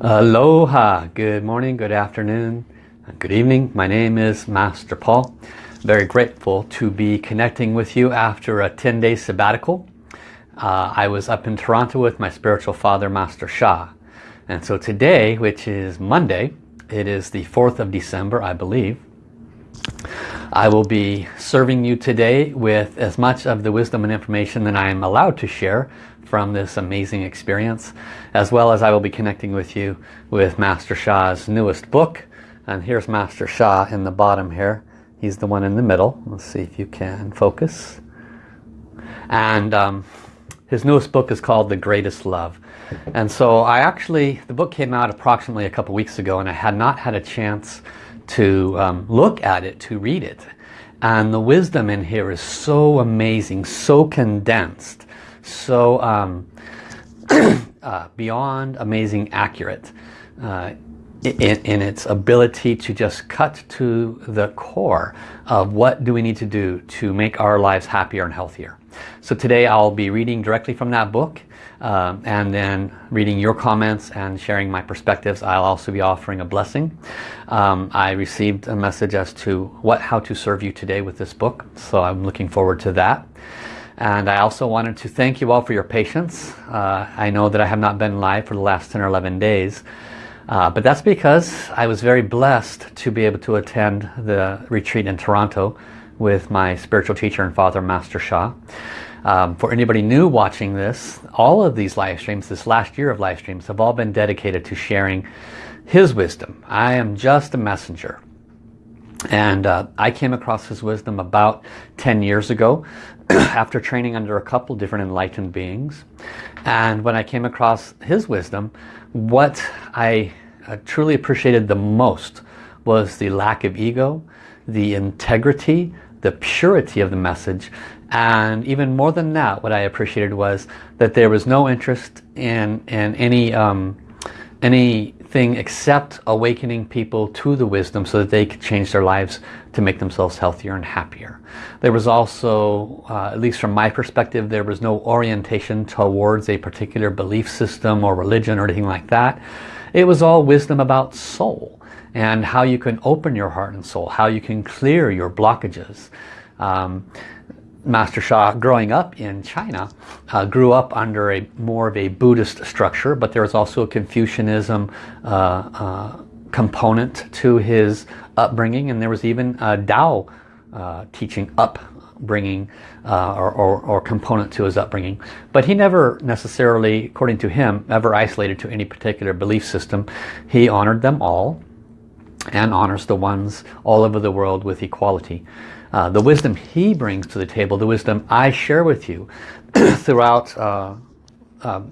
Aloha, good morning, good afternoon, good evening. My name is Master Paul. Very grateful to be connecting with you after a 10-day sabbatical. Uh, I was up in Toronto with my spiritual father, Master Sha. And so today, which is Monday, it is the 4th of December, I believe. I will be serving you today with as much of the wisdom and information that I am allowed to share from this amazing experience as well as I will be connecting with you with Master Sha's newest book. And here's Master Sha in the bottom here. He's the one in the middle. Let's see if you can focus. And um, his newest book is called The Greatest Love. And so I actually the book came out approximately a couple weeks ago and I had not had a chance to um, look at it to read it. And the wisdom in here is so amazing so condensed so um, uh, beyond amazing accurate uh, in, in, its ability to just cut to the core of what do we need to do to make our lives happier and healthier. So today I'll be reading directly from that book um, and then reading your comments and sharing my perspectives. I'll also be offering a blessing. Um, I received a message as to what how to serve you today with this book so I'm looking forward to that. And I also wanted to thank you all for your patience. Uh, I know that I have not been live for the last 10 or 11 days. Uh, but that's because I was very blessed to be able to attend the retreat in Toronto with my spiritual teacher and father, Master Sha. Um, for anybody new watching this, all of these live streams, this last year of live streams, have all been dedicated to sharing his wisdom. I am just a messenger. And uh, I came across his wisdom about 10 years ago after training under a couple different enlightened beings. And when I came across his wisdom, what I uh, truly appreciated the most was the lack of ego, the integrity, the purity of the message. And even more than that, what I appreciated was that there was no interest in, in any, um, any thing except awakening people to the wisdom so that they could change their lives to make themselves healthier and happier. There was also, uh, at least from my perspective, there was no orientation towards a particular belief system or religion or anything like that. It was all wisdom about soul and how you can open your heart and soul, how you can clear your blockages. Um, Master Sha, growing up in China, uh, grew up under a more of a Buddhist structure, but there was also a Confucianism uh, uh, component to his upbringing, and there was even a Tao uh, teaching upbringing uh, or, or, or, component to his upbringing. But he never necessarily, according to him, ever isolated to any particular belief system. He honored them all and honors the ones all over the world with equality. Uh, the wisdom he brings to the table, the wisdom I share with you throughout uh, uh,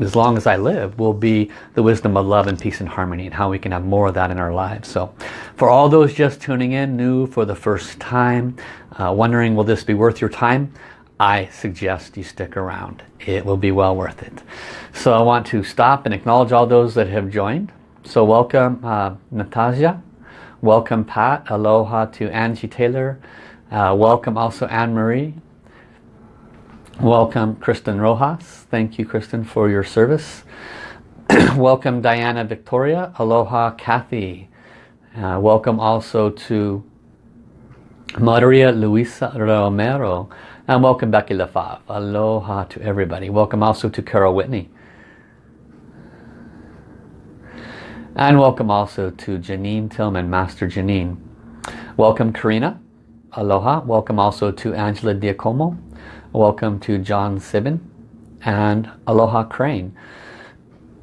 as long as I live will be the wisdom of love and peace and harmony and how we can have more of that in our lives. So for all those just tuning in, new for the first time, uh, wondering will this be worth your time, I suggest you stick around. It will be well worth it. So I want to stop and acknowledge all those that have joined. So welcome uh, Natasha, Welcome Pat, aloha to Angie Taylor. Uh, welcome also Anne-Marie. Welcome Kristen Rojas. Thank you Kristen for your service. welcome Diana Victoria. Aloha Kathy. Uh, welcome also to Maria Luisa Romero. And welcome Becky Lefave. Aloha to everybody. Welcome also to Carol Whitney. And welcome also to Janine Tillman, Master Janine. Welcome Karina. Aloha. Welcome also to Angela Diacomo. Welcome to John Sibin. And Aloha Crane.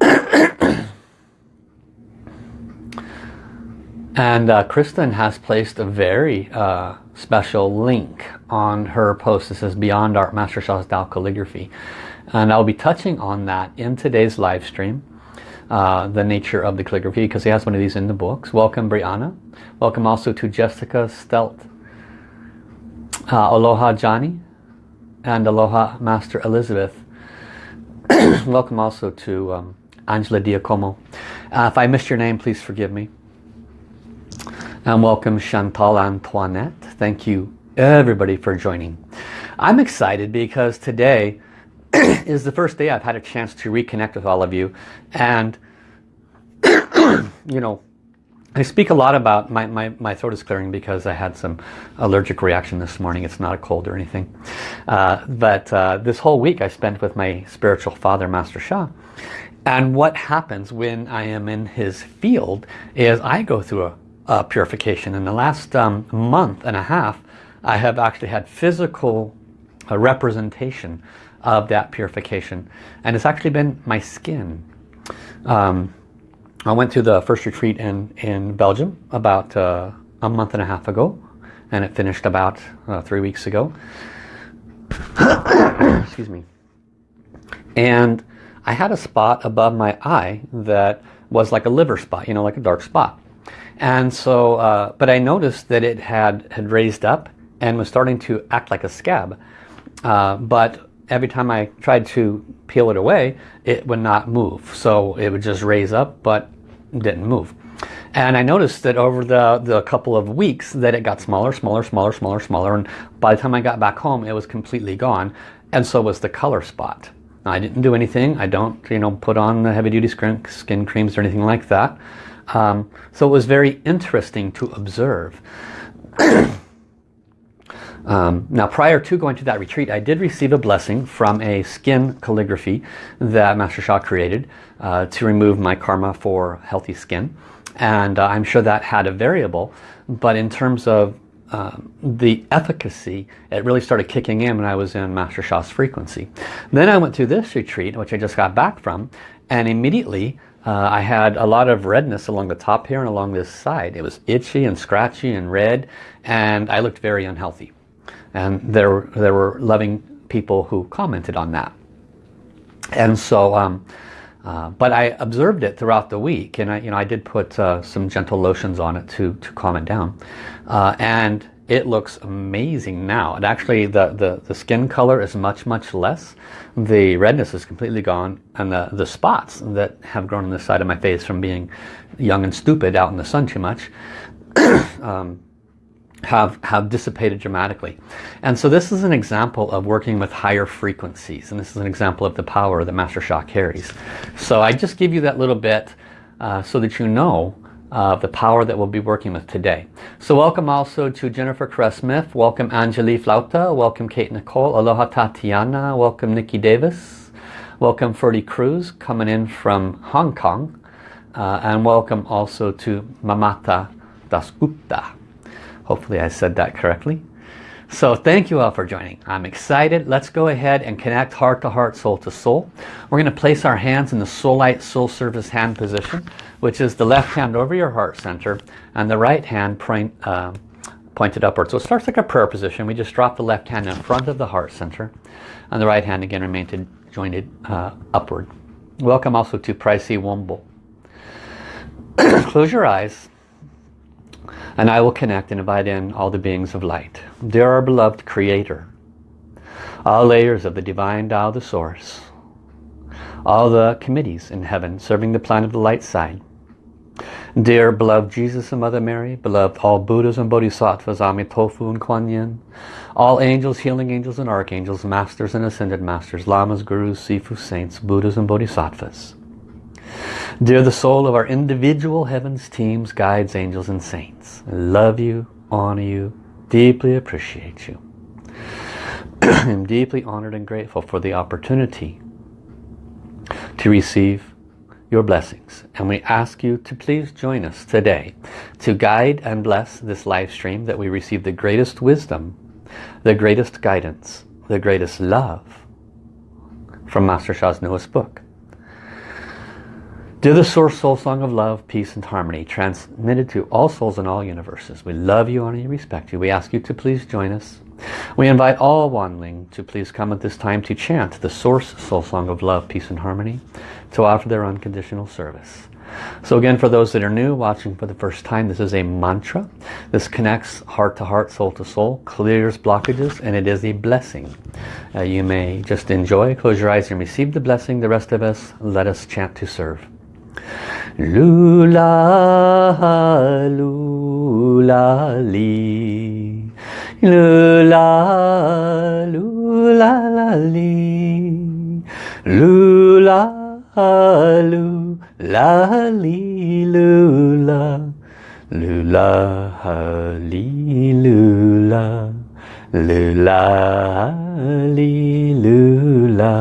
and uh, Kristen has placed a very uh, special link on her post. This is Beyond Art Master Sha's Tao Calligraphy. And I'll be touching on that in today's live stream. Uh, the nature of the calligraphy because he has one of these in the books. Welcome Brianna. Welcome also to Jessica Stelt. Uh, aloha Johnny and Aloha Master Elizabeth. Welcome also to um, Angela Diacomo. Uh, if I missed your name, please forgive me. And welcome Chantal Antoinette. Thank you everybody for joining. I'm excited because today is the first day I've had a chance to reconnect with all of you and you know, I speak a lot about my, my, my throat is clearing because I had some allergic reaction this morning. It's not a cold or anything. Uh, but uh, this whole week I spent with my spiritual father, Master Sha. And what happens when I am in his field is I go through a, a purification. In the last um, month and a half, I have actually had physical uh, representation of that purification. And it's actually been my skin. Um, I went to the first retreat in, in Belgium about uh, a month and a half ago and it finished about uh, three weeks ago. Excuse me. And I had a spot above my eye that was like a liver spot, you know, like a dark spot. And so, uh, but I noticed that it had, had raised up and was starting to act like a scab. Uh, but every time I tried to peel it away, it would not move. So it would just raise up, but didn't move. And I noticed that over the, the couple of weeks that it got smaller, smaller, smaller, smaller, smaller. And by the time I got back home, it was completely gone. And so was the color spot. I didn't do anything. I don't, you know, put on the heavy duty skin creams or anything like that. Um, so it was very interesting to observe. Um, now prior to going to that retreat I did receive a blessing from a skin calligraphy that Master Sha created uh, to remove my karma for healthy skin and uh, I'm sure that had a variable but in terms of uh, the efficacy it really started kicking in when I was in Master Sha's frequency. Then I went to this retreat which I just got back from and immediately uh, I had a lot of redness along the top here and along this side. It was itchy and scratchy and red and I looked very unhealthy and there there were loving people who commented on that. And so um, uh, but I observed it throughout the week. And I you know I did put uh, some gentle lotions on it to to calm it down. Uh, and it looks amazing now. And actually the, the the skin color is much much less. The redness is completely gone. And the the spots that have grown on the side of my face from being young and stupid out in the sun too much um, have, have dissipated dramatically. And so this is an example of working with higher frequencies. And this is an example of the power that Master Sha carries. So I just give you that little bit uh, so that you know uh, the power that we'll be working with today. So welcome also to Jennifer Caress-Smith. Welcome Anjali Flauta. Welcome Kate Nicole. Aloha Tatiana. Welcome Nikki Davis. Welcome Ferdy Cruz coming in from Hong Kong. Uh, and welcome also to Mamata Dasgupta. Hopefully I said that correctly. So thank you all for joining. I'm excited. Let's go ahead and connect heart to heart, soul to soul. We're going to place our hands in the Soul Light Soul Service hand position, which is the left hand over your heart center and the right hand point, uh, pointed upward. So it starts like a prayer position. We just drop the left hand in front of the heart center and the right hand again remained jointed uh, upward. Welcome also to Pricey Womble. Close your eyes and I will connect and invite in all the beings of light. Dear our beloved Creator, all layers of the Divine Tao, the Source, all the committees in heaven serving the planet of the light side, Dear beloved Jesus and Mother Mary, beloved all Buddhas and Bodhisattvas, Amitofu and Kuan Yin, all angels, healing angels and archangels, masters and ascended masters, lamas, gurus, sifu, saints, Buddhas and Bodhisattvas, Dear the soul of our individual heavens, teams, guides, angels, and saints, I love you, honor you, deeply appreciate you. I'm deeply honored and grateful for the opportunity to receive your blessings. And we ask you to please join us today to guide and bless this live stream that we receive the greatest wisdom, the greatest guidance, the greatest love from Master Sha's newest book. Dear the Source Soul Song of Love, Peace and Harmony, transmitted to all souls in all universes. We love you, honor you, respect you. We ask you to please join us. We invite all Wanling to please come at this time to chant the Source Soul Song of Love, Peace and Harmony, to offer their unconditional service. So again, for those that are new, watching for the first time, this is a mantra. This connects heart to heart, soul to soul, clears blockages, and it is a blessing. Uh, you may just enjoy, close your eyes and receive the blessing. The rest of us, let us chant to serve. Lula, lula, li. Lula, lula, li. Lula, lu la li lu la lu la li lu la lu la li lu la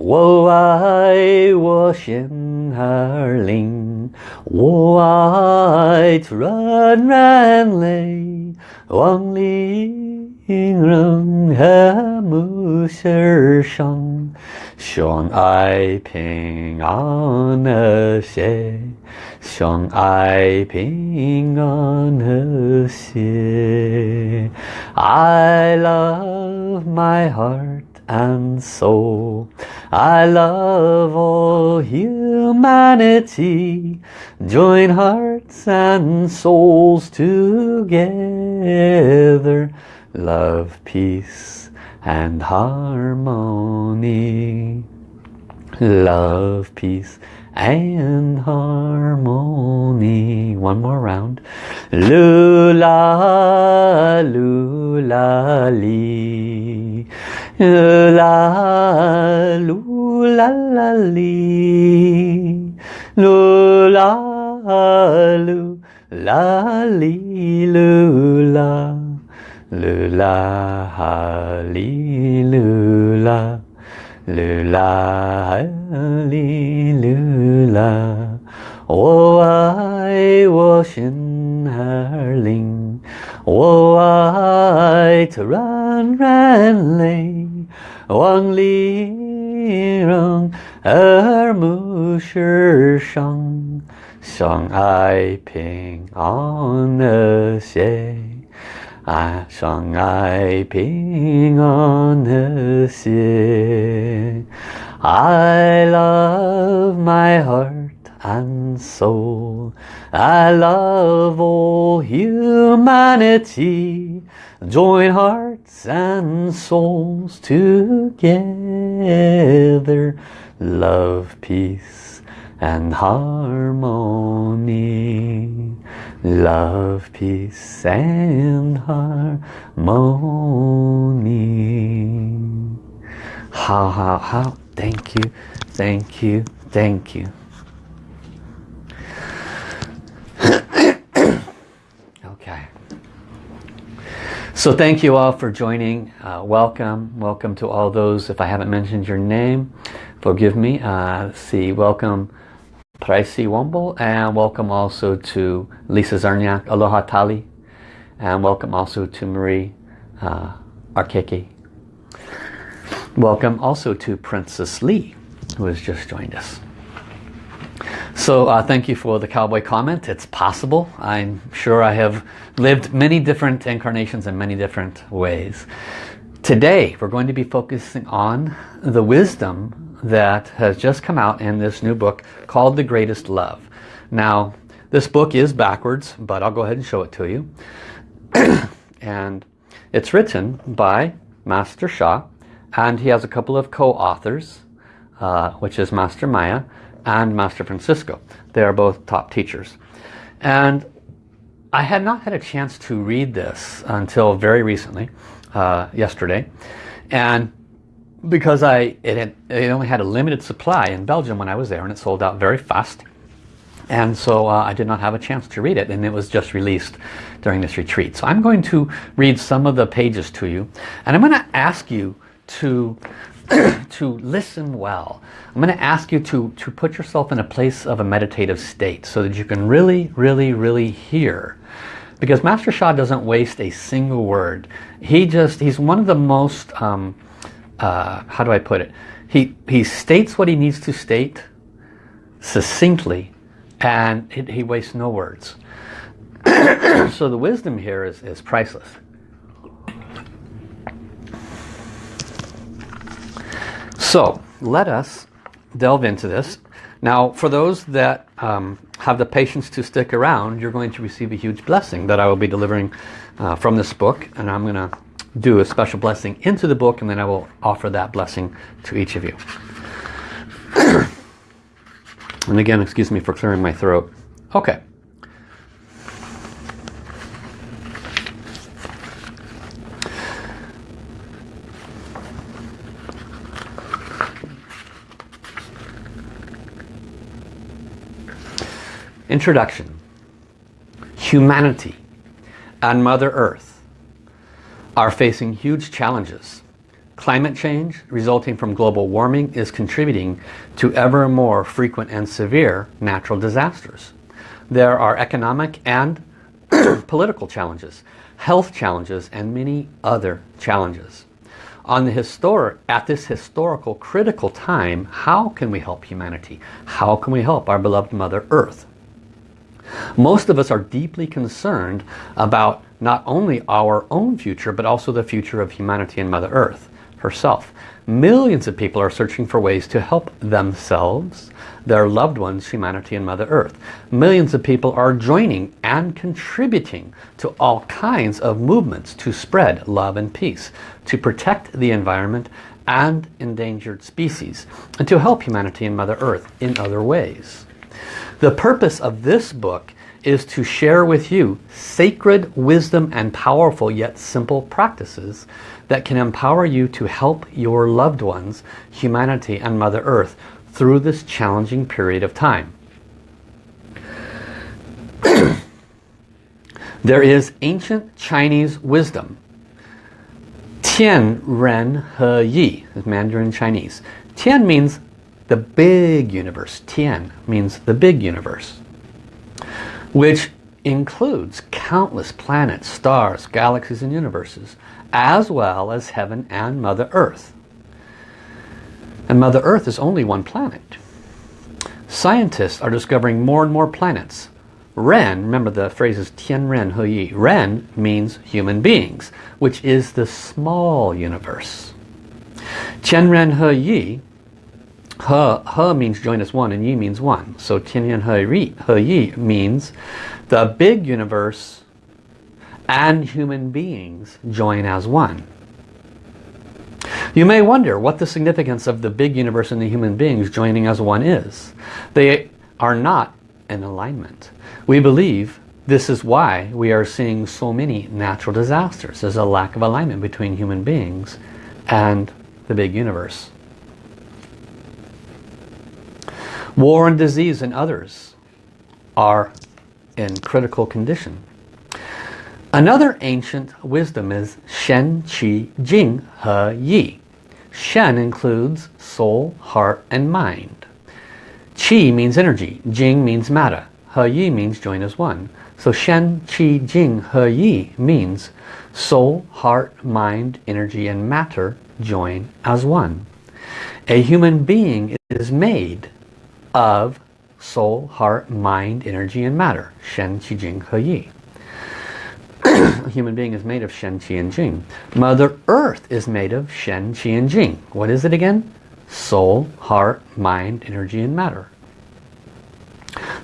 我爱我心儿灵，我爱突然然泪，望里人和睦世上，相爱平安和谐，相爱平安和谐。I love my heart and soul. I love all humanity. Join hearts and souls together. Love, peace and harmony. Love, peace and harmony. One more round. Lula, lula, lee La, lula, la, lee. Lula, lu, la, lee, lula. Lula, lee, lula. Lula, li, lula. 我爱我心儿灵，我爱突然然泪， 望里人耳目世上，相爱平安和谐。爱相爱平安和谐。I love my heart and soul. I love all humanity. Join hearts and souls together. Love, peace and harmony. Love, peace and harmony. How, how, how. Thank you, thank you, thank you. okay. So thank you all for joining. Uh, welcome. Welcome to all those. If I haven't mentioned your name, forgive me. Uh, see. Welcome Tracy Womble and welcome also to Lisa Zarniak, Aloha Tali and welcome also to Marie uh, Arkeke. Welcome also to Princess Lee who has just joined us. So uh, thank you for the cowboy comment. It's possible. I'm sure I have lived many different incarnations in many different ways. Today we're going to be focusing on the wisdom that has just come out in this new book called The Greatest Love. Now this book is backwards but I'll go ahead and show it to you. and it's written by Master Sha and he has a couple of co-authors uh, which is Master Maya and Master Francisco. They are both top teachers. And I had not had a chance to read this until very recently, uh, yesterday. And because I it, had, it only had a limited supply in Belgium when I was there and it sold out very fast. And so uh, I did not have a chance to read it and it was just released during this retreat. So I'm going to read some of the pages to you and I'm going to ask you to to listen well. I'm going to ask you to, to put yourself in a place of a meditative state so that you can really, really, really hear. Because Master Sha doesn't waste a single word. He just, he's one of the most, um, uh, how do I put it? He, he states what he needs to state succinctly and it, he wastes no words. so the wisdom here is, is priceless. So let us delve into this. Now for those that um, have the patience to stick around, you're going to receive a huge blessing that I will be delivering uh, from this book. And I'm going to do a special blessing into the book and then I will offer that blessing to each of you. and again, excuse me for clearing my throat. Okay. Introduction. Humanity and Mother Earth are facing huge challenges. Climate change resulting from global warming is contributing to ever more frequent and severe natural disasters. There are economic and political challenges, health challenges, and many other challenges. On the historic, at this historical critical time, how can we help humanity? How can we help our beloved Mother Earth? Most of us are deeply concerned about not only our own future, but also the future of humanity and Mother Earth herself. Millions of people are searching for ways to help themselves, their loved ones, humanity and Mother Earth. Millions of people are joining and contributing to all kinds of movements to spread love and peace, to protect the environment and endangered species, and to help humanity and Mother Earth in other ways. The purpose of this book is to share with you sacred wisdom and powerful yet simple practices that can empower you to help your loved ones, humanity and Mother Earth through this challenging period of time. there is ancient Chinese wisdom. Tian Ren He Yi is Mandarin Chinese. Tian means the big universe. Tian means the big universe. Which includes countless planets, stars, galaxies and universes as well as heaven and Mother Earth. And Mother Earth is only one planet. Scientists are discovering more and more planets. Ren, remember the phrase is Tian Ren He Yi. Ren means human beings, which is the small universe. Tian Ren He Yi, He, he means join as one and Yi means one. So Tian Ren He, he Yi means the big universe and human beings join as one. You may wonder what the significance of the big universe and the human beings joining as one is. They are not in alignment. We believe this is why we are seeing so many natural disasters. There's a lack of alignment between human beings and the big universe. War and disease and others are in critical condition. Another ancient wisdom is Shen, Qi, Jing, He, Yi. Shen includes soul, heart, and mind. Qi means energy. Jing means matter. He, Yi means join as one. So Shen, Qi, Jing, He, Yi means soul, heart, mind, energy, and matter join as one. A human being is made of soul, heart, mind, energy, and matter. Shen, Qi, Jing, He, Yi a human being is made of Shen, Qi, and Jing. Mother Earth is made of Shen, Qi, and Jing. What is it again? Soul, heart, mind, energy, and matter.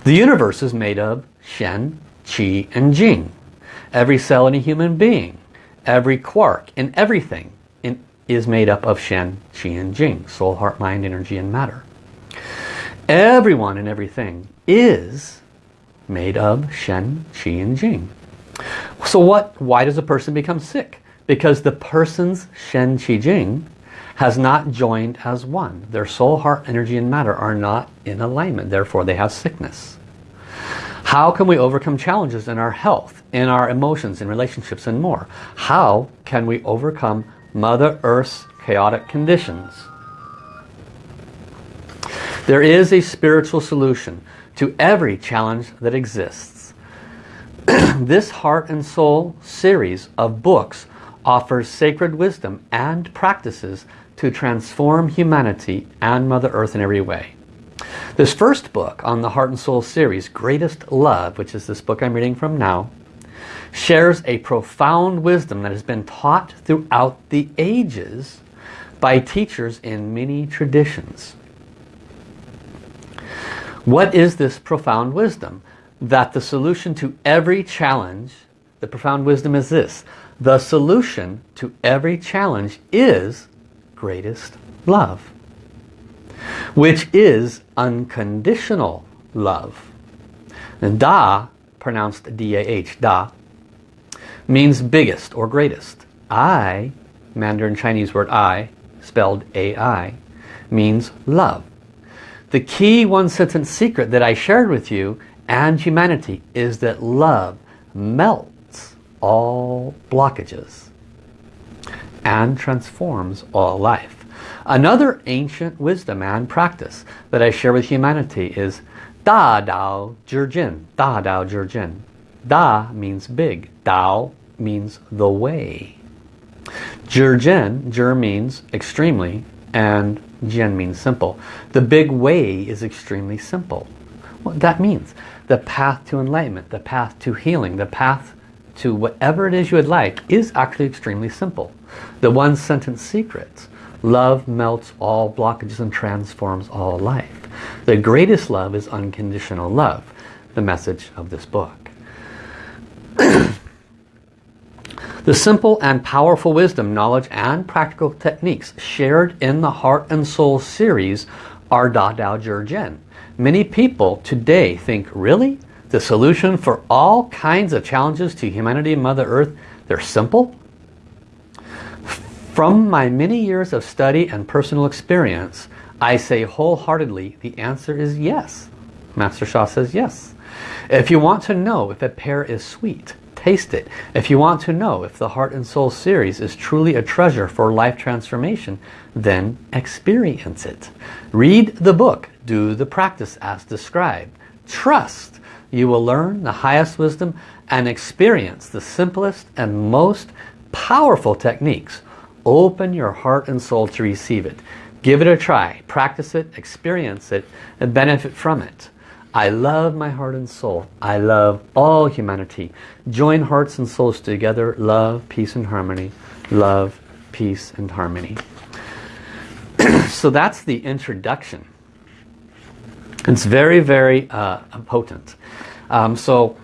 The universe is made of Shen, Qi, and Jing. Every cell in a human being, every quark in everything in, is made up of Shen, Qi, and Jing. Soul, heart, mind, energy, and matter. Everyone and everything is made of Shen, Qi, and Jing. So what? Why does a person become sick? Because the person's Shen Qi Jing has not joined as one. Their soul, heart, energy, and matter are not in alignment. Therefore, they have sickness. How can we overcome challenges in our health, in our emotions, in relationships, and more? How can we overcome Mother Earth's chaotic conditions? There is a spiritual solution to every challenge that exists. this Heart and Soul series of books offers sacred wisdom and practices to transform humanity and Mother Earth in every way. This first book on the Heart and Soul series, Greatest Love, which is this book I'm reading from now, shares a profound wisdom that has been taught throughout the ages by teachers in many traditions. What is this profound wisdom? that the solution to every challenge, the profound wisdom is this, the solution to every challenge is greatest love, which is unconditional love. And Da, pronounced D-A-H, Da, means biggest or greatest. I, Mandarin Chinese word I, spelled A-I, means love. The key one sentence secret that I shared with you and humanity is that love melts all blockages and transforms all life. Another ancient wisdom and practice that I share with humanity is Da Dao Jin. Da Dao Jin. Da means big. Dao means the way. Jin, Jir means extremely, and Jian means simple. The big way is extremely simple. What that means, the path to enlightenment, the path to healing, the path to whatever it is you would like is actually extremely simple. The one sentence secret, love melts all blockages and transforms all life. The greatest love is unconditional love, the message of this book. The simple and powerful wisdom, knowledge and practical techniques shared in the Heart and Soul series are Da Dao Zhi Jian. Many people today think, really? The solution for all kinds of challenges to humanity and Mother Earth, they're simple? From my many years of study and personal experience, I say wholeheartedly the answer is yes. Master Sha says yes. If you want to know if a pear is sweet, taste it. If you want to know if the Heart and Soul series is truly a treasure for life transformation, then experience it. Read the book, do the practice as described. Trust you will learn the highest wisdom and experience the simplest and most powerful techniques. Open your heart and soul to receive it. Give it a try, practice it, experience it, and benefit from it. I love my heart and soul. I love all humanity. Join hearts and souls together. Love, peace and harmony. Love, peace and harmony. so that's the introduction. It's very, very uh, potent. Um, so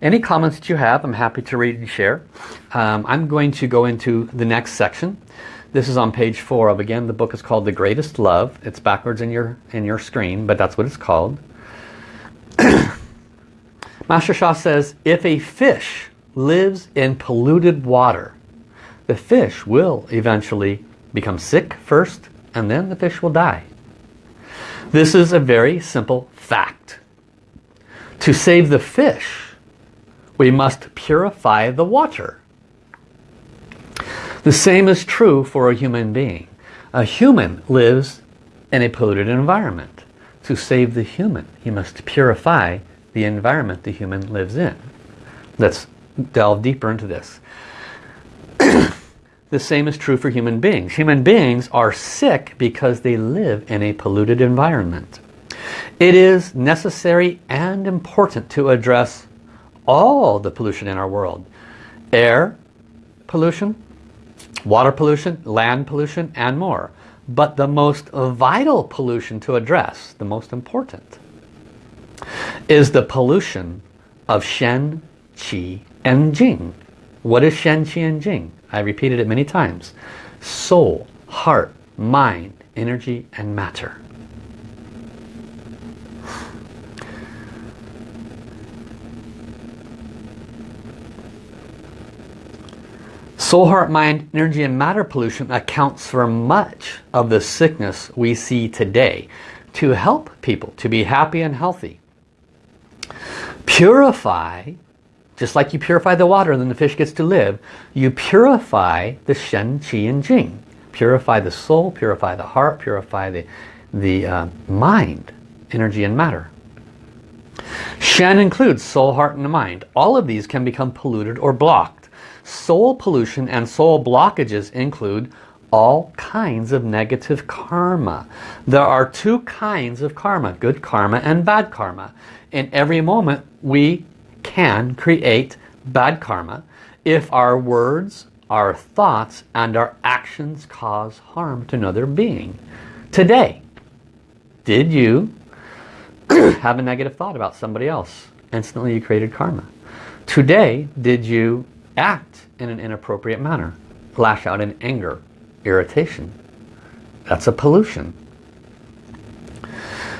any comments that you have, I'm happy to read and share. Um, I'm going to go into the next section. This is on page four of, again, the book is called The Greatest Love. It's backwards in your, in your screen, but that's what it's called. Master Sha says, if a fish lives in polluted water, the fish will eventually become sick first and then the fish will die. This is a very simple fact. To save the fish, we must purify the water. The same is true for a human being. A human lives in a polluted environment. To save the human, he must purify the environment the human lives in. Let's delve deeper into this. the same is true for human beings. Human beings are sick because they live in a polluted environment. It is necessary and important to address all the pollution in our world. Air pollution, water pollution, land pollution, and more. But the most vital pollution to address, the most important, is the pollution of Shen, Qi, and Jing. What is Shen, Qi, and Jing? I repeated it many times. Soul, heart, mind, energy, and matter. Soul, heart, mind, energy, and matter pollution accounts for much of the sickness we see today to help people to be happy and healthy. Purify, just like you purify the water and then the fish gets to live, you purify the Shen, Qi, and Jing. Purify the soul, purify the heart, purify the, the uh, mind, energy and matter. Shen includes soul, heart, and mind. All of these can become polluted or blocked. Soul pollution and soul blockages include all kinds of negative karma. There are two kinds of karma, good karma and bad karma. In every moment we can create bad karma if our words, our thoughts and our actions cause harm to another being. Today, did you have a negative thought about somebody else? Instantly you created karma. Today, did you act in an inappropriate manner. Lash out in anger, irritation. That's a pollution.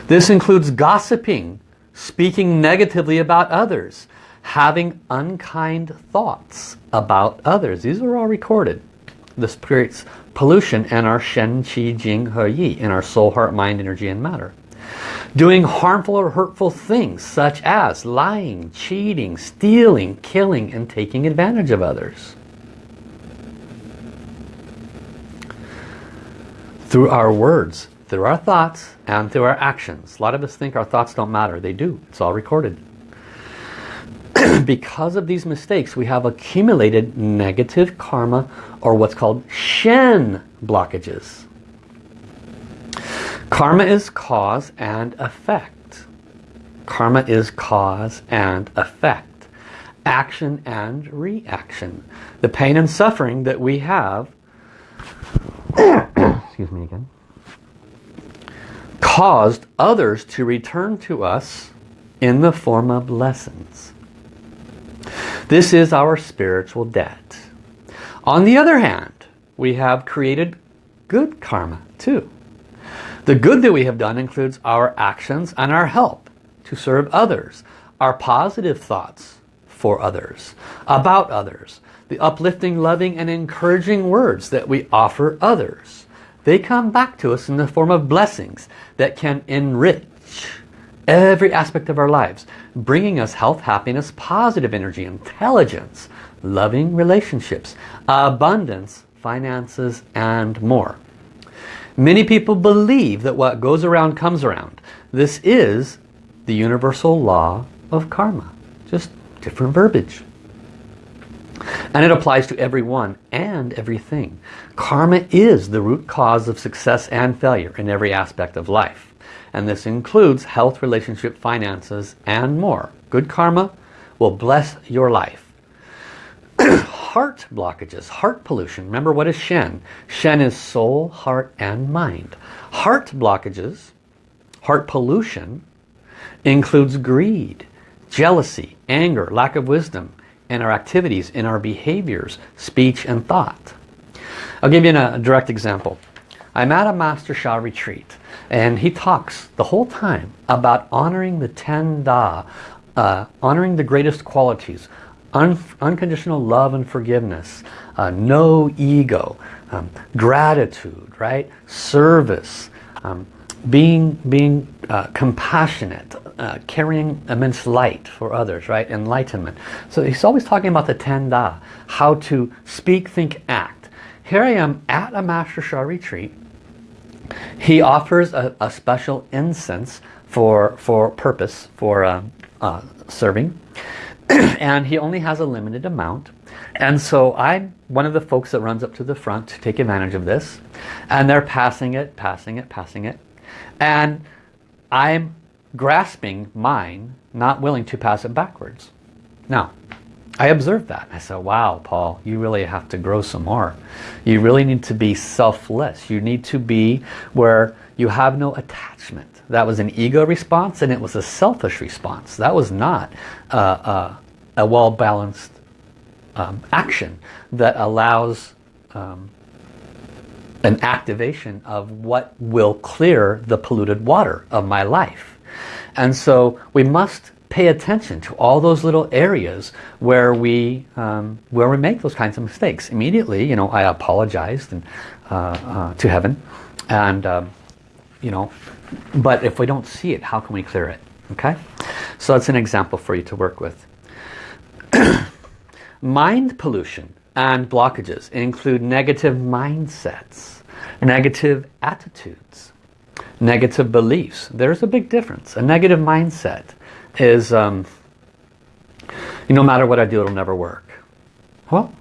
This includes gossiping, speaking negatively about others, having unkind thoughts about others. These are all recorded. This creates pollution in our Shen, Qi, Jing, He, Yi, in our soul, heart, mind, energy, and matter. Doing harmful or hurtful things such as lying, cheating, stealing, killing, and taking advantage of others. Through our words, through our thoughts, and through our actions. A lot of us think our thoughts don't matter. They do. It's all recorded. because of these mistakes, we have accumulated negative karma or what's called Shen blockages. Karma is cause and effect. Karma is cause and effect. Action and reaction. The pain and suffering that we have, excuse me again, caused others to return to us in the form of lessons. This is our spiritual debt. On the other hand, we have created good karma too. The good that we have done includes our actions and our help to serve others, our positive thoughts for others, about others, the uplifting, loving, and encouraging words that we offer others. They come back to us in the form of blessings that can enrich every aspect of our lives, bringing us health, happiness, positive energy, intelligence, loving relationships, abundance, finances, and more. Many people believe that what goes around comes around. This is the universal law of karma. Just different verbiage. And it applies to everyone and everything. Karma is the root cause of success and failure in every aspect of life. And this includes health, relationship, finances, and more. Good karma will bless your life. heart blockages, heart pollution. Remember what is Shen? Shen is soul, heart, and mind. Heart blockages, heart pollution, includes greed, jealousy, anger, lack of wisdom, in our activities, in our behaviors, speech, and thought. I'll give you a direct example. I'm at a Master Sha retreat and he talks the whole time about honoring the Ten Da, uh, honoring the greatest qualities, un unconditional love and forgiveness, uh, no ego, um, gratitude, right? Service, um, being, being uh, compassionate, uh, carrying immense light for others, right? Enlightenment. So he's always talking about the Ten Da, how to speak, think, act. Here I am at a Master Sha retreat. He offers a, a special incense for, for purpose, for uh, uh serving. and he only has a limited amount. And so I'm one of the folks that runs up to the front to take advantage of this. And they're passing it, passing it, passing it. And I'm grasping mine, not willing to pass it backwards. Now, I observed that. I said, wow, Paul, you really have to grow some more. You really need to be selfless. You need to be where you have no attachment. That was an ego response and it was a selfish response. That was not uh, uh, a well-balanced um, action that allows um, an activation of what will clear the polluted water of my life. And so we must pay attention to all those little areas where we um, where we make those kinds of mistakes. Immediately, you know, I apologized and, uh, uh, to heaven, and um, you know, but if we don't see it, how can we clear it? Okay, so that's an example for you to work with. Mind pollution and blockages include negative mindsets, negative attitudes, negative beliefs. There's a big difference. A negative mindset is, um, no matter what I do, it'll never work. Well,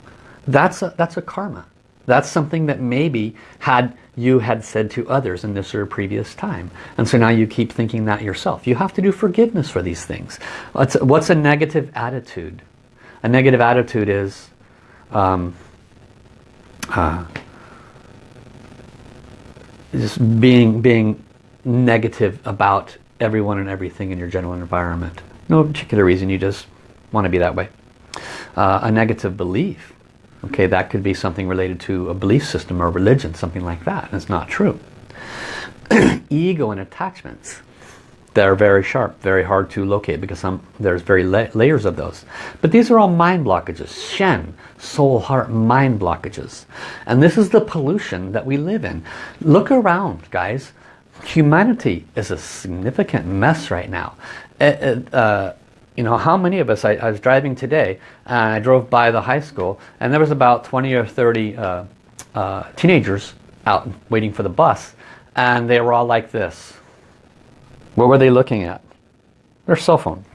that's a, that's a karma. That's something that maybe had you had said to others in this or previous time. And so now you keep thinking that yourself. You have to do forgiveness for these things. What's, what's a negative attitude? A negative attitude is um, uh, just being, being negative about everyone and everything in your general environment. No particular reason, you just want to be that way. Uh, a negative belief, okay, that could be something related to a belief system or religion, something like that, it's not true. Ego and attachments, they're very sharp, very hard to locate because some, there's very la layers of those. But these are all mind blockages, Shen, soul, heart, mind blockages. And this is the pollution that we live in. Look around, guys. Humanity is a significant mess right now. It, it, uh, you know, how many of us, I, I, was driving today, and I drove by the high school, and there was about 20 or 30 uh, uh, teenagers out waiting for the bus, and they were all like this. What were they looking at? Their cell phone.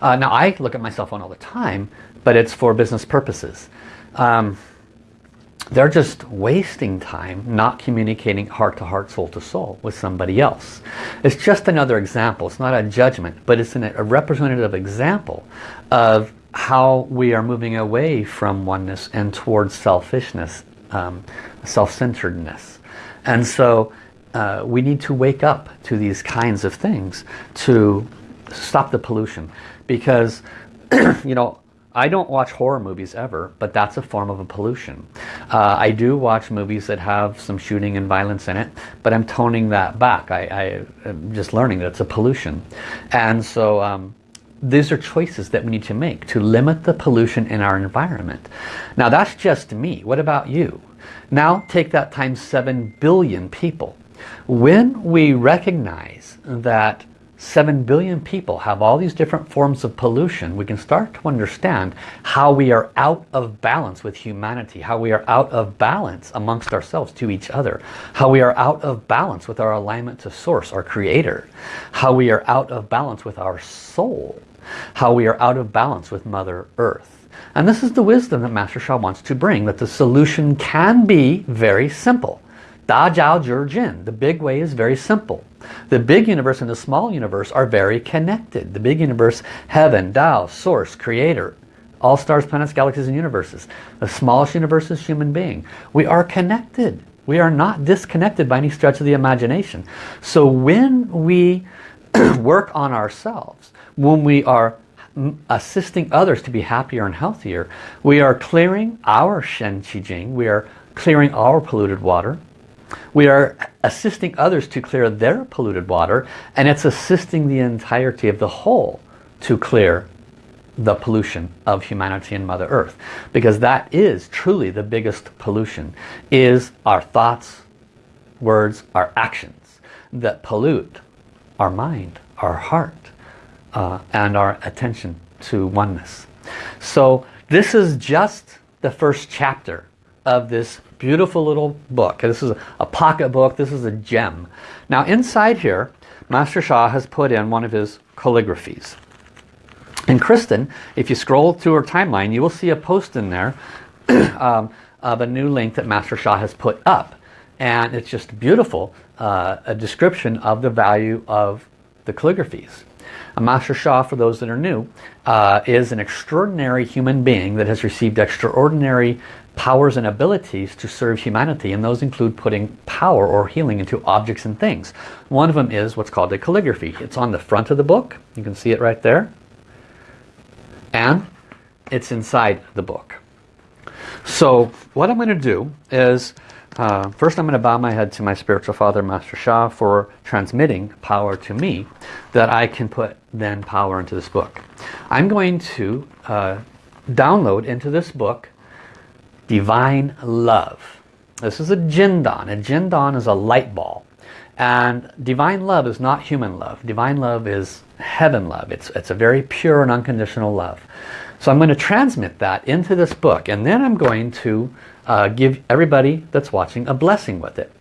Uh, now, I look at my cell phone all the time, but it's for business purposes. Um, they're just wasting time not communicating heart to heart, soul to soul with somebody else. It's just another example. It's not a judgment, but it's an, a representative example of how we are moving away from oneness and towards selfishness, um, self-centeredness. And so uh, we need to wake up to these kinds of things to stop the pollution. Because, you know, I don't watch horror movies ever, but that's a form of a pollution. Uh, I do watch movies that have some shooting and violence in it, but I'm toning that back. I, am just learning that it's a pollution. And so um, these are choices that we need to make to limit the pollution in our environment. Now that's just me. What about you? Now take that times 7 billion people. When we recognize that 7 billion people have all these different forms of pollution, we can start to understand how we are out of balance with humanity, how we are out of balance amongst ourselves to each other, how we are out of balance with our alignment to Source, our Creator, how we are out of balance with our soul, how we are out of balance with Mother Earth. And this is the wisdom that Master Sha wants to bring, that the solution can be very simple. Da Dao Zhi Jian. The big way is very simple. The big universe and the small universe are very connected. The big universe, heaven, Tao, source, creator, all stars, planets, galaxies, and universes. The smallest universe is human being. We are connected. We are not disconnected by any stretch of the imagination. So when we work on ourselves, when we are assisting others to be happier and healthier, we are clearing our Shen Qi Jing, we are clearing our polluted water, we are assisting others to clear their polluted water and it's assisting the entirety of the whole to clear the pollution of humanity and Mother Earth. Because that is truly the biggest pollution, is our thoughts, words, our actions that pollute our mind, our heart, uh, and our attention to oneness. So this is just the first chapter of this beautiful little book. This is a pocket book. This is a gem. Now inside here, Master Sha has put in one of his calligraphies. And Kristen, if you scroll through her timeline, you will see a post in there um, of a new link that Master Sha has put up. And it's just beautiful, uh, a description of the value of the calligraphies. A Master Sha, for those that are new, uh, is an extraordinary human being that has received extraordinary powers and abilities to serve humanity and those include putting power or healing into objects and things. One of them is what's called a calligraphy. It's on the front of the book. You can see it right there. And it's inside the book. So what I'm going to do is uh, first I'm going to bow my head to my spiritual father Master Sha for transmitting power to me that I can put then power into this book. I'm going to uh, download into this book divine love. This is a jindan. A jindan is a light ball. And divine love is not human love. Divine love is heaven love. It's, it's a very pure and unconditional love. So I'm going to transmit that into this book and then I'm going to uh, give everybody that's watching a blessing with it.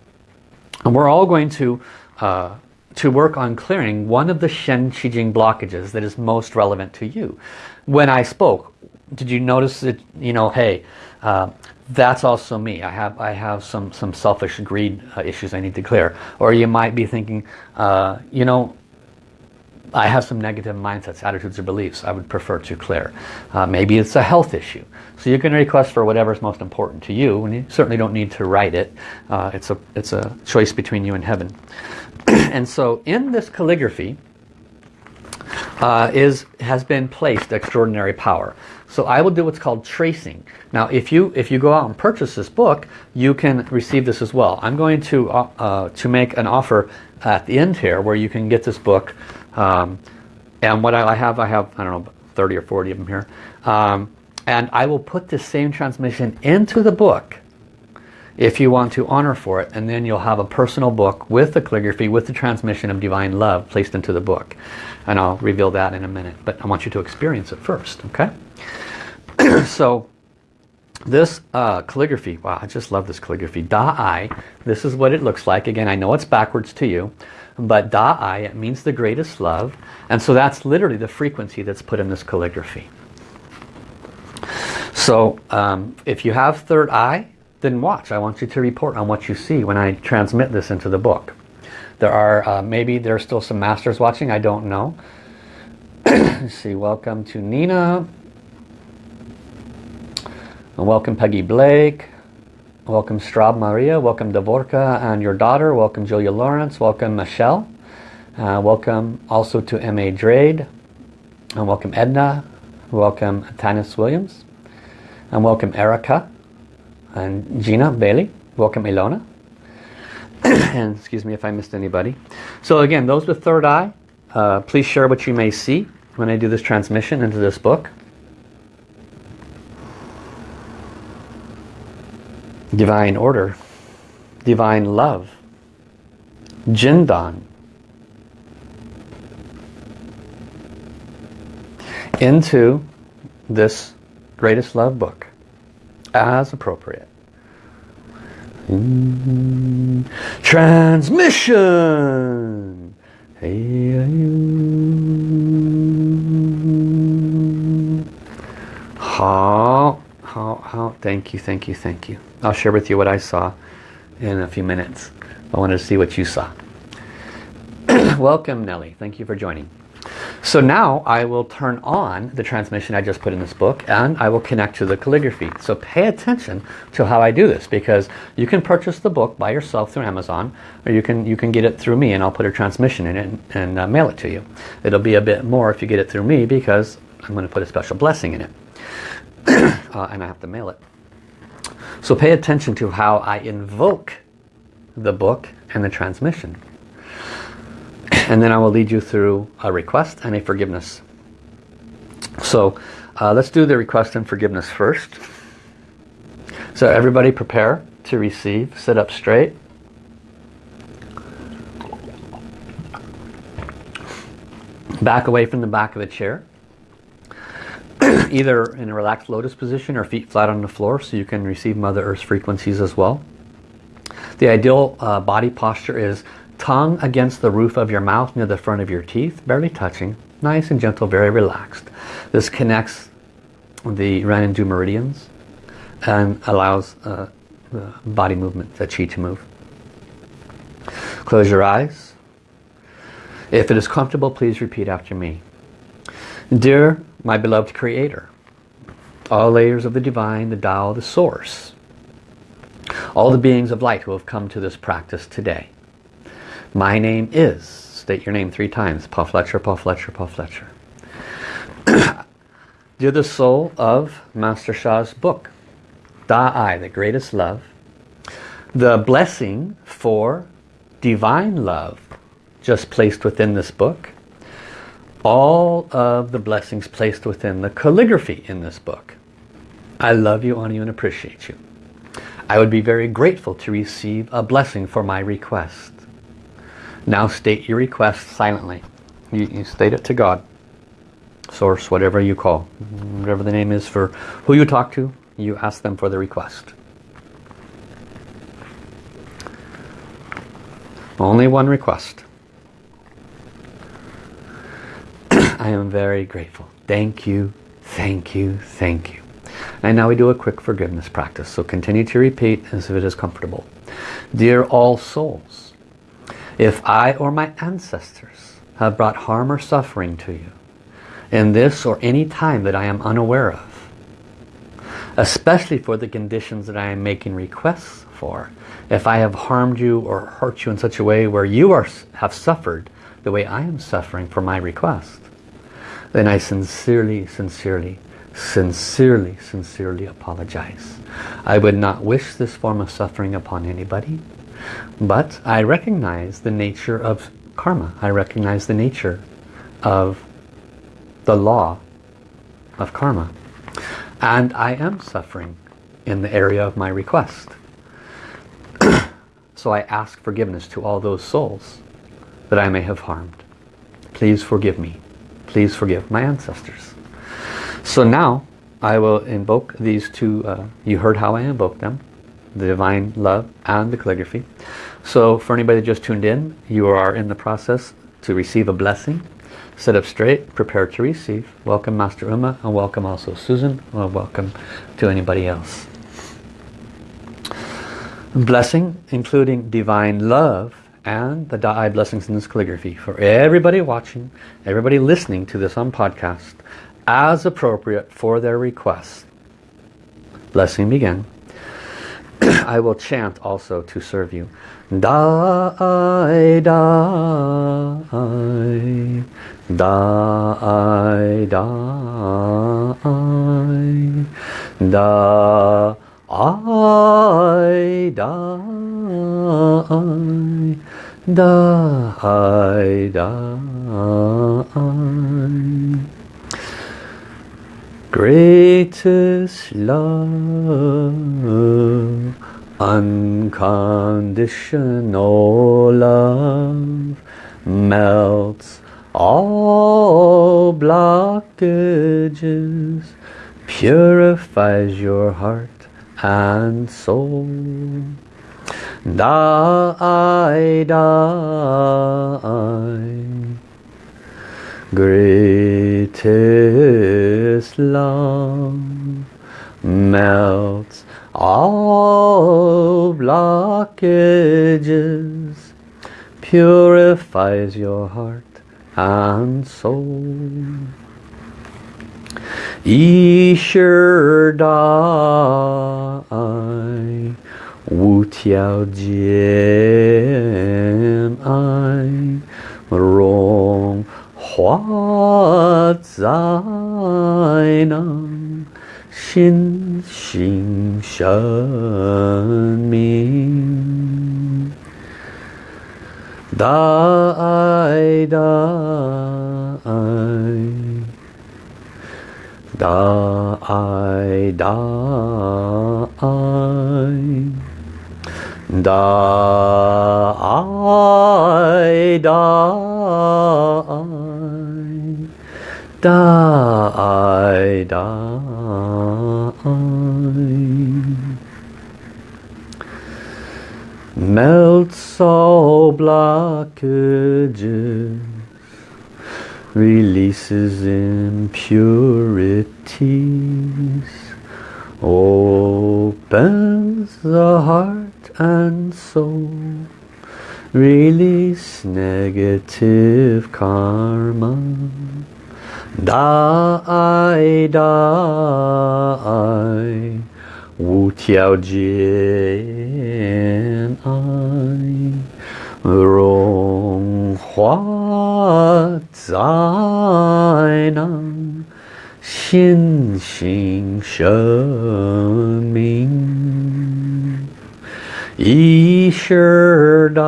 And we're all going to uh, to work on clearing one of the Shen Qi Jing blockages that is most relevant to you. When I spoke, did you notice that, you know, hey, uh, that's also me. I have I have some some selfish greed uh, issues I need to clear. Or you might be thinking, uh, you know, I have some negative mindsets, attitudes, or beliefs I would prefer to clear. Uh, maybe it's a health issue. So you can request for whatever is most important to you, and you certainly don't need to write it. Uh, it's a it's a choice between you and heaven. and so in this calligraphy uh, is has been placed extraordinary power. So I will do what's called tracing. Now if you if you go out and purchase this book, you can receive this as well. I'm going to uh, uh, to make an offer at the end here where you can get this book. Um, and what I have, I have, I don't know, 30 or 40 of them here. Um, and I will put this same transmission into the book if you want to honor for it and then you'll have a personal book with the calligraphy with the transmission of divine love placed into the book and I'll reveal that in a minute but I want you to experience it first okay so this uh, calligraphy wow I just love this calligraphy Da Ai this is what it looks like again I know it's backwards to you but Da Ai it means the greatest love and so that's literally the frequency that's put in this calligraphy so um, if you have third eye then watch. I want you to report on what you see when I transmit this into the book. There are, uh, maybe there's still some masters watching, I don't know. Let's see, welcome to Nina. Welcome Peggy Blake. Welcome Straub Maria. Welcome Davorka and your daughter. Welcome Julia Lawrence. Welcome Michelle. Uh, welcome also to M.A. Drade. And welcome Edna. Welcome Tanis Williams. And welcome Erica and Gina Bailey. Welcome Ilona. and excuse me if I missed anybody. So again, those with third eye, uh, please share what you may see when I do this transmission into this book. Divine order, divine love, Jindan, into this greatest love book as appropriate. Transmission! How, how, how, thank you, thank you, thank you. I'll share with you what I saw in a few minutes. I wanted to see what you saw. Welcome, Nellie. Thank you for joining. So now I will turn on the transmission I just put in this book and I will connect to the calligraphy. So pay attention to how I do this because you can purchase the book by yourself through Amazon or you can you can get it through me and I'll put a transmission in it and, and uh, mail it to you. It'll be a bit more if you get it through me because I'm going to put a special blessing in it. uh, and I have to mail it. So pay attention to how I invoke the book and the transmission and then I will lead you through a request and a forgiveness. So uh, let's do the request and forgiveness first. So everybody prepare to receive. Sit up straight. Back away from the back of the chair. Either in a relaxed lotus position or feet flat on the floor so you can receive Mother Earth's frequencies as well. The ideal uh, body posture is Tongue against the roof of your mouth near the front of your teeth, barely touching. Nice and gentle, very relaxed. This connects the Ren and Du meridians and allows uh, the body movement, the chi to move. Close your eyes. If it is comfortable, please repeat after me. Dear my beloved Creator, all layers of the Divine, the Tao, the Source, all the beings of light who have come to this practice today, my name is, state your name three times, Paul Fletcher, Paul Fletcher, Paul Fletcher. You're the soul of Master Sha's book, Da Ai, the greatest love. The blessing for divine love just placed within this book. All of the blessings placed within the calligraphy in this book. I love you, honor you, and appreciate you. I would be very grateful to receive a blessing for my request. Now state your request silently. You, you state it to God. Source, whatever you call. Whatever the name is for who you talk to, you ask them for the request. Only one request. I am very grateful. Thank you, thank you, thank you. And now we do a quick forgiveness practice. So continue to repeat as if it is comfortable. Dear all souls, if I or my ancestors have brought harm or suffering to you in this or any time that I am unaware of, especially for the conditions that I am making requests for, if I have harmed you or hurt you in such a way where you are, have suffered the way I am suffering for my request, then I sincerely, sincerely, sincerely, sincerely apologize. I would not wish this form of suffering upon anybody. But I recognize the nature of karma. I recognize the nature of the law of karma. And I am suffering in the area of my request. so I ask forgiveness to all those souls that I may have harmed. Please forgive me. Please forgive my ancestors. So now I will invoke these two, uh, you heard how I invoke them, the divine love and the calligraphy. So for anybody that just tuned in, you are in the process to receive a blessing. Sit up straight, prepare to receive. Welcome Master Uma and welcome also Susan. Well, welcome to anybody else. Blessing including divine love and the Da'ai blessings in this calligraphy for everybody watching, everybody listening to this on podcast as appropriate for their request. Blessing begin. I will chant also to serve you. Da'ai, da'ai, da'ai, da'ai, da'ai, da'ai, da'ai, da'ai. Greatest love, unconditional love, melts all blockages, purifies your heart and soul. Die, die, greatest love melts all blockages purifies your heart and soul. 一世代无条件爱融化在那心性生 Da I da I da da melts all blockages releases impurities opens the heart and soul. Release negative karma. Da ai da ai. Wu Tiao Jian ai. Rong Hua Zai Nan. Xin Xin She Ming 一世大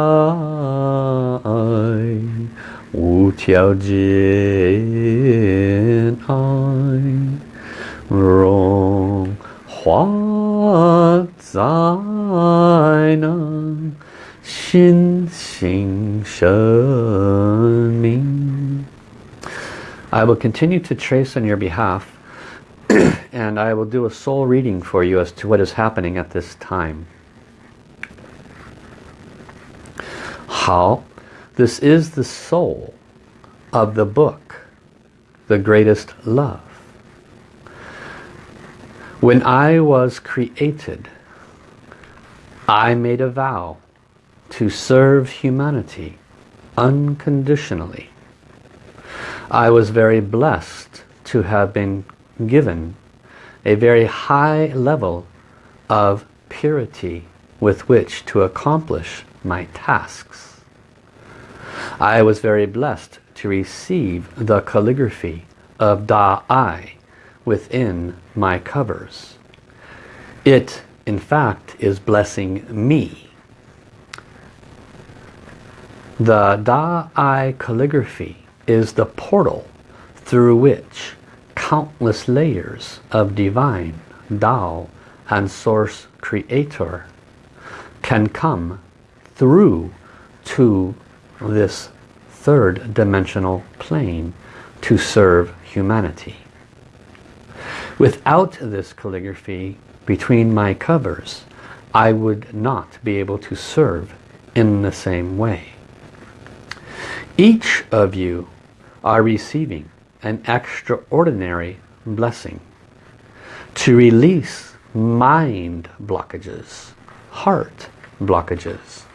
爱。无条件爱融化在那心性生命。I will continue to trace on your behalf and I will do a soul reading for you as to what is happening at this time. 好。this is the soul of the book, The Greatest Love. When I was created, I made a vow to serve humanity unconditionally. I was very blessed to have been given a very high level of purity with which to accomplish my tasks. I was very blessed to receive the calligraphy of Da-I within my covers. It, in fact, is blessing me. The Da-I calligraphy is the portal through which countless layers of divine Tao and Source Creator can come through to this third dimensional plane to serve humanity. Without this calligraphy between my covers, I would not be able to serve in the same way. Each of you are receiving an extraordinary blessing to release mind blockages, heart blockages,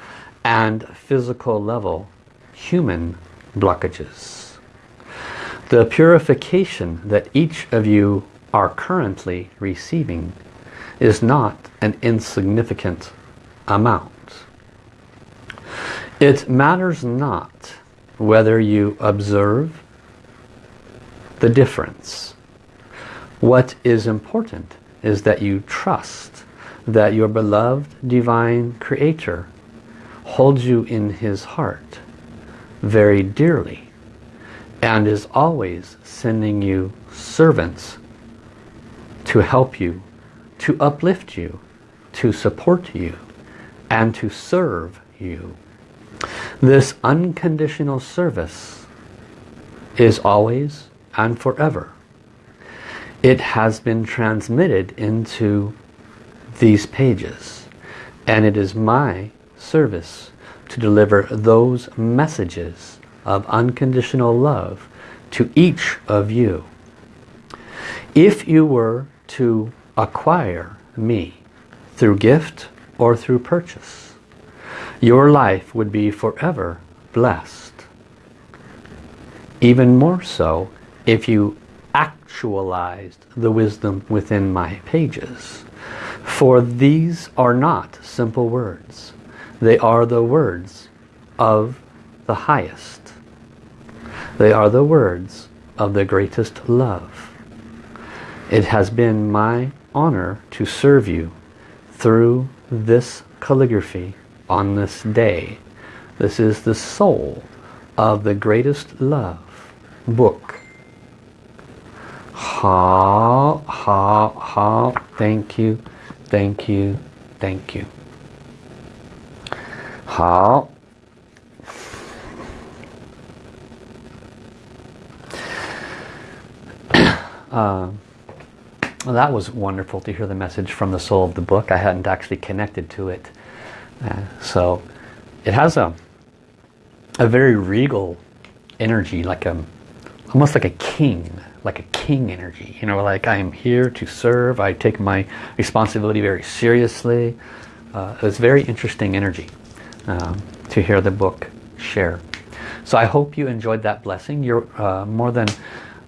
and physical level human blockages. The purification that each of you are currently receiving is not an insignificant amount. It matters not whether you observe the difference. What is important is that you trust that your beloved divine creator holds you in his heart very dearly and is always sending you servants to help you, to uplift you, to support you, and to serve you. This unconditional service is always and forever. It has been transmitted into these pages and it is my service to deliver those messages of unconditional love to each of you. If you were to acquire me through gift or through purchase, your life would be forever blessed. Even more so if you actualized the wisdom within my pages. For these are not simple words. They are the words of the highest. They are the words of the greatest love. It has been my honor to serve you through this calligraphy on this day. This is the soul of the greatest love book. Ha, ha, ha. Thank you, thank you, thank you. 好。Uh, well, that was wonderful to hear the message from the soul of the book. I hadn't actually connected to it. Uh, so it has a, a very regal energy, like a, almost like a king, like a king energy. You know, like I am here to serve. I take my responsibility very seriously. Uh, it's very interesting energy um, to hear the book share. So I hope you enjoyed that blessing. You're uh, more than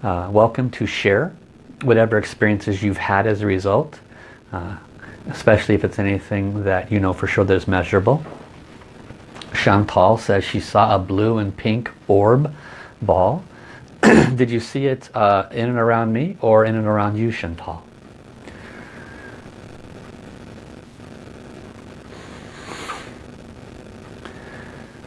uh, welcome to share whatever experiences you've had as a result, uh, especially if it's anything that you know for sure that is measurable. Chantal says she saw a blue and pink orb ball. Did you see it uh, in and around me or in and around you, Chantal?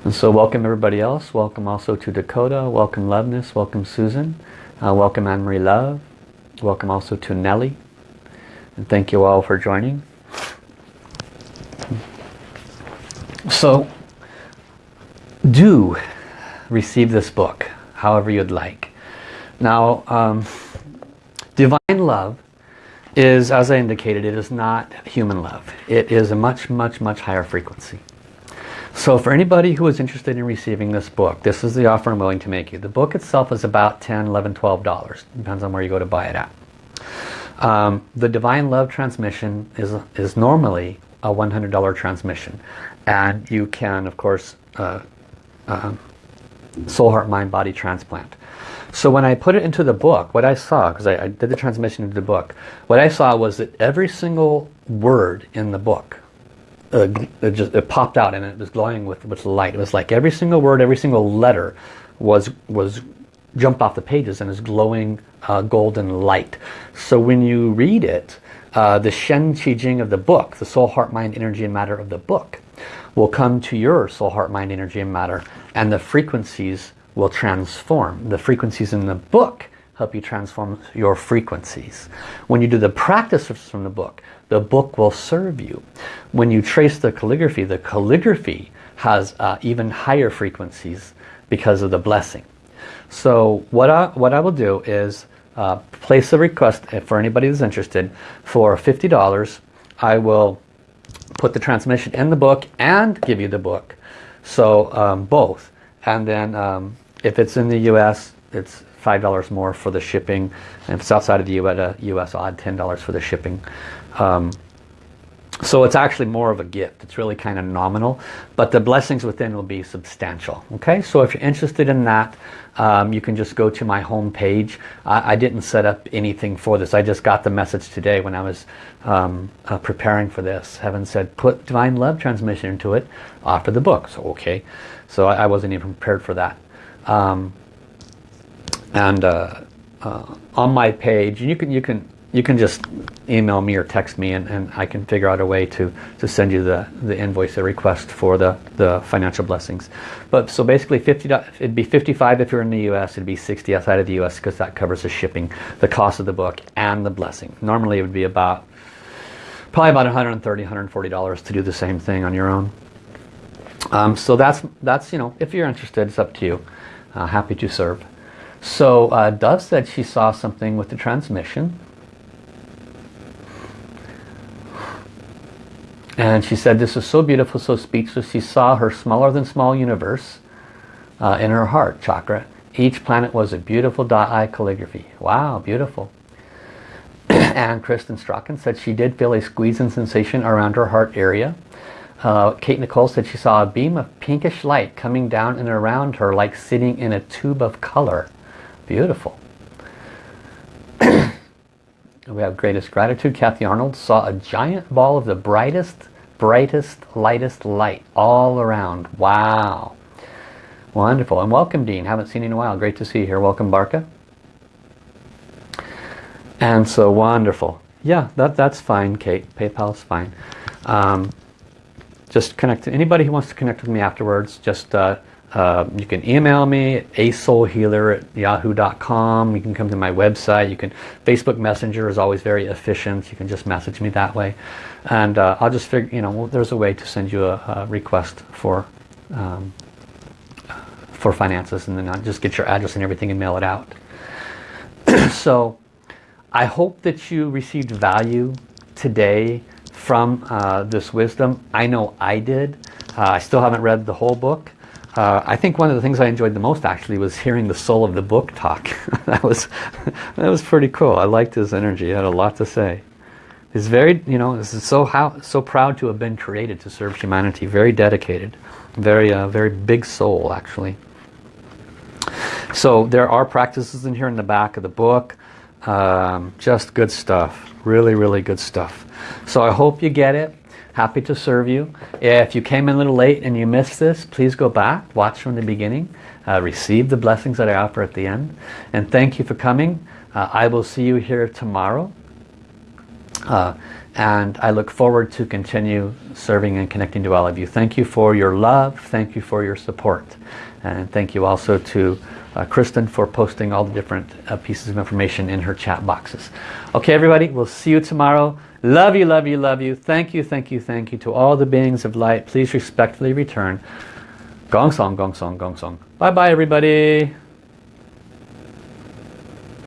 And so welcome everybody else. Welcome also to Dakota. Welcome Loveness. Welcome Susan. Uh, welcome Anne-Marie Love. Welcome also to Nellie. And thank you all for joining. So do receive this book however you'd like. Now um, divine love is as I indicated it is not human love. It is a much much much higher frequency. So for anybody who is interested in receiving this book, this is the offer I'm willing to make you. The book itself is about 10 11 $12. Depends on where you go to buy it at. Um, the Divine Love transmission is, is normally a $100 transmission. And you can, of course, uh, uh, soul, heart, mind, body transplant. So when I put it into the book, what I saw, because I, I did the transmission into the book, what I saw was that every single word in the book uh, it just it popped out and it was glowing with with light. It was like every single word, every single letter was was jumped off the pages and is glowing uh, golden light. So when you read it, uh, the Shen Qi Jing of the book, the soul, heart, mind, energy, and matter of the book, will come to your soul, heart, mind, energy, and matter, and the frequencies will transform. The frequencies in the book help you transform your frequencies. When you do the practices from the book, the book will serve you. When you trace the calligraphy, the calligraphy has uh, even higher frequencies because of the blessing. So what I, what I will do is uh, place a request for anybody that's interested for $50. I will put the transmission in the book and give you the book. So um, both. And then um, if it's in the US, it's $5 more for the shipping. And if it's outside of the US, I'll add $10 for the shipping. Um, so it's actually more of a gift. It's really kind of nominal, but the blessings within will be substantial. Okay, so if you're interested in that, um, you can just go to my home page. I, I, didn't set up anything for this. I just got the message today when I was um, uh, preparing for this. Heaven said, put Divine Love transmission into it after the book. So okay, so I, I wasn't even prepared for that. Um, and uh, uh, on my page, you can you can you can just email me or text me and, and I can figure out a way to, to send you the, the invoice, the request for the, the financial blessings. But so basically 50, it'd be 55 if you're in the US, it'd be 60 outside of the US because that covers the shipping, the cost of the book and the blessing. Normally it would be about, probably about 130 $140 to do the same thing on your own. Um, so that's, that's, you know, if you're interested, it's up to you. Uh, happy to serve. So uh, Dove said she saw something with the transmission. And she said, this is so beautiful, so speechless. She saw her smaller than small universe uh, in her heart chakra. Each planet was a beautiful Da Ai calligraphy. Wow, beautiful. and Kristen Strachan said she did feel a squeezing sensation around her heart area. Uh, Kate Nicole said she saw a beam of pinkish light coming down and around her like sitting in a tube of color. Beautiful. we have greatest gratitude. Kathy Arnold saw a giant ball of the brightest brightest, lightest light all around. Wow. Wonderful. And welcome, Dean. Haven't seen you in a while. Great to see you here. Welcome, Barca. And so wonderful. Yeah, that, that's fine, Kate. PayPal's fine. Um, just connect to anybody who wants to connect with me afterwards. Just uh, uh, you can email me at asoulhealer at yahoo.com. You can come to my website. You can Facebook Messenger is always very efficient. You can just message me that way and uh, I'll just figure you know well, there's a way to send you a, a request for um, for finances and then I'll just get your address and everything and mail it out so I hope that you received value today from uh, this wisdom I know I did uh, I still haven't read the whole book uh, I think one of the things I enjoyed the most actually was hearing the soul of the book talk that was that was pretty cool I liked his energy he had a lot to say He's very, you know, is so how so proud to have been created to serve humanity. Very dedicated, very, uh, very big soul actually. So there are practices in here in the back of the book. Um, just good stuff. Really, really good stuff. So I hope you get it. Happy to serve you. If you came in a little late and you missed this, please go back, watch from the beginning, uh, receive the blessings that I offer at the end. And thank you for coming. Uh, I will see you here tomorrow uh, and I look forward to continue serving and connecting to all of you. Thank you for your love. Thank you for your support. And thank you also to uh, Kristen for posting all the different uh, pieces of information in her chat boxes. Okay, everybody, we'll see you tomorrow. Love you, love you, love you. Thank you, thank you, thank you to all the beings of light. Please respectfully return. Gong song, gong song, gong song. Bye-bye, everybody.